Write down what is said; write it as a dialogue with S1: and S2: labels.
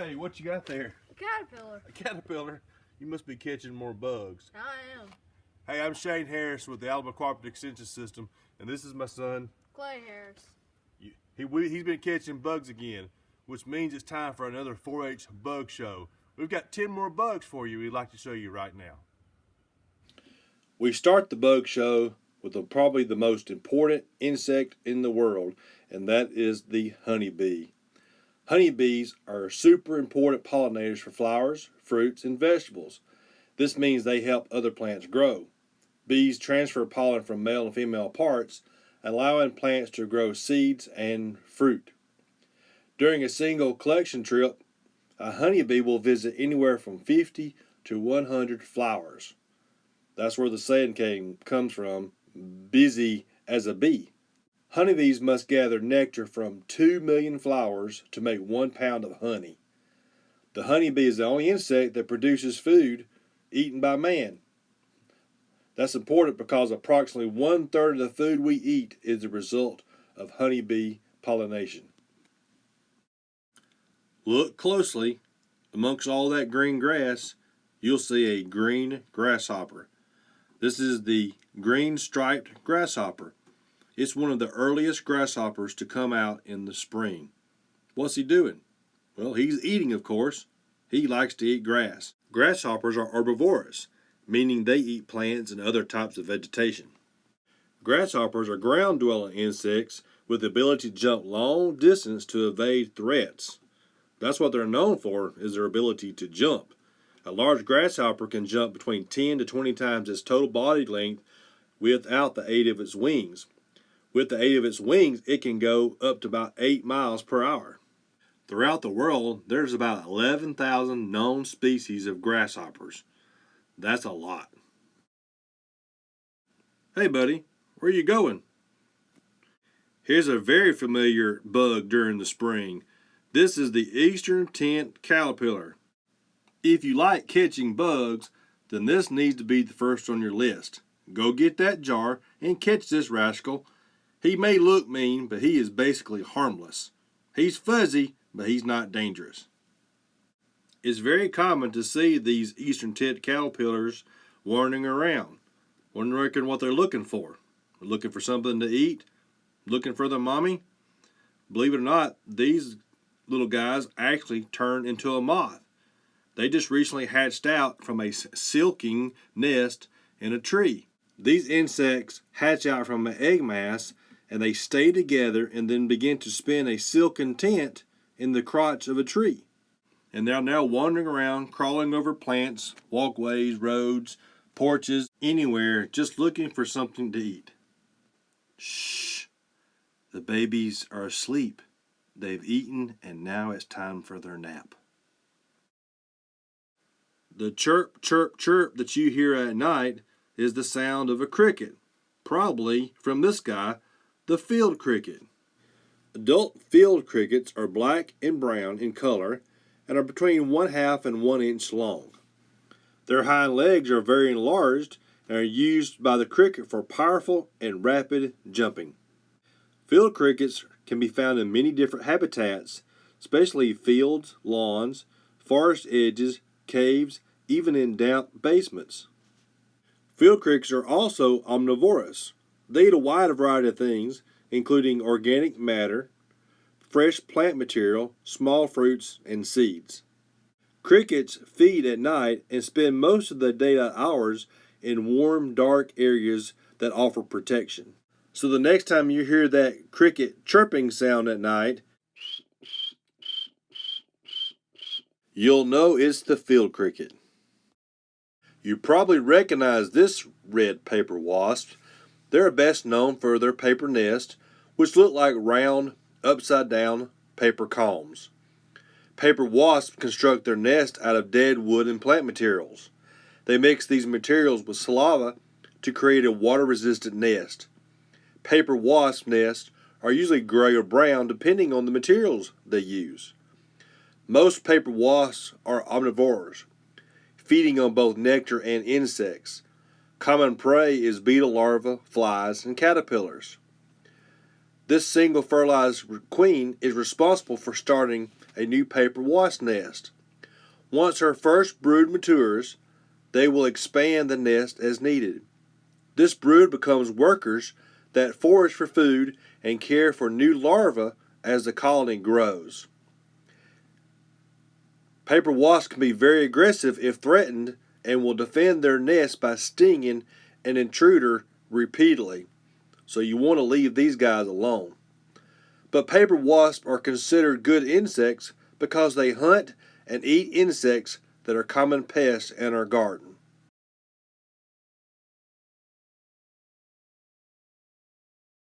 S1: Hey, what you got there?
S2: A caterpillar.
S1: A caterpillar? You must be catching more bugs.
S2: I am.
S1: Hey, I'm Shane Harris with the Alabama Cooperative Extension System, and this is my son.
S2: Clay Harris.
S1: He, he, he's been catching bugs again, which means it's time for another 4-H bug show. We've got 10 more bugs for you we'd like to show you right now.
S3: We start the bug show with the, probably the most important insect in the world, and that is the honeybee. Honeybees are super important pollinators for flowers, fruits, and vegetables. This means they help other plants grow. Bees transfer pollen from male and female parts, allowing plants to grow seeds and fruit. During a single collection trip, a honeybee will visit anywhere from 50 to 100 flowers. That's where the saying came, comes from, busy as a bee. Honeybees must gather nectar from 2 million flowers to make one pound of honey. The honeybee is the only insect that produces food eaten by man. That's important because approximately one third of the food we eat is the result of honeybee pollination. Look closely. Amongst all that green grass, you'll see a green grasshopper. This is the green striped grasshopper. It's one of the earliest grasshoppers to come out in the spring. What's he doing? Well, he's eating, of course. He likes to eat grass. Grasshoppers are herbivorous, meaning they eat plants and other types of vegetation. Grasshoppers are ground-dwelling insects with the ability to jump long distance to evade threats. That's what they're known for, is their ability to jump. A large grasshopper can jump between 10 to 20 times its total body length without the aid of its wings. With the aid of its wings, it can go up to about 8 miles per hour. Throughout the world, there's about 11,000 known species of grasshoppers. That's a lot. Hey buddy, where are you going? Here's a very familiar bug during the spring. This is the eastern tent caterpillar. If you like catching bugs, then this needs to be the first on your list. Go get that jar and catch this rascal he may look mean, but he is basically harmless. He's fuzzy, but he's not dangerous. It's very common to see these eastern tent caterpillars wandering around, wondering what they're looking for. Looking for something to eat? Looking for the mommy? Believe it or not, these little guys actually turn into a moth. They just recently hatched out from a silking nest in a tree. These insects hatch out from an egg mass and they stay together and then begin to spin a silken tent in the crotch of a tree. And they're now wandering around, crawling over plants, walkways, roads, porches, anywhere, just looking for something to eat. Shh! The babies are asleep. They've eaten and now it's time for their nap. The chirp, chirp, chirp that you hear at night is the sound of a cricket, probably from this guy the field cricket. Adult field crickets are black and brown in color and are between one half and one inch long. Their hind legs are very enlarged and are used by the cricket for powerful and rapid jumping. Field crickets can be found in many different habitats, especially fields, lawns, forest edges, caves, even in damp basements. Field crickets are also omnivorous, they eat a wide variety of things, including organic matter, fresh plant material, small fruits, and seeds. Crickets feed at night and spend most of their daylight hours in warm, dark areas that offer protection. So the next time you hear that cricket chirping sound at night, you'll know it's the field cricket. You probably recognize this red paper wasp they're best known for their paper nest, which look like round, upside down paper combs. Paper wasps construct their nest out of dead wood and plant materials. They mix these materials with saliva to create a water resistant nest. Paper wasp nests are usually gray or brown depending on the materials they use. Most paper wasps are omnivores, feeding on both nectar and insects. Common prey is beetle larvae, flies, and caterpillars. This single fertilized queen is responsible for starting a new paper wasp nest. Once her first brood matures, they will expand the nest as needed. This brood becomes workers that forage for food and care for new larvae as the colony grows. Paper wasps can be very aggressive if threatened and will defend their nest by stinging an intruder repeatedly. So you want to leave these guys alone. But paper wasps are considered good insects because they hunt and eat insects that are common pests in our garden.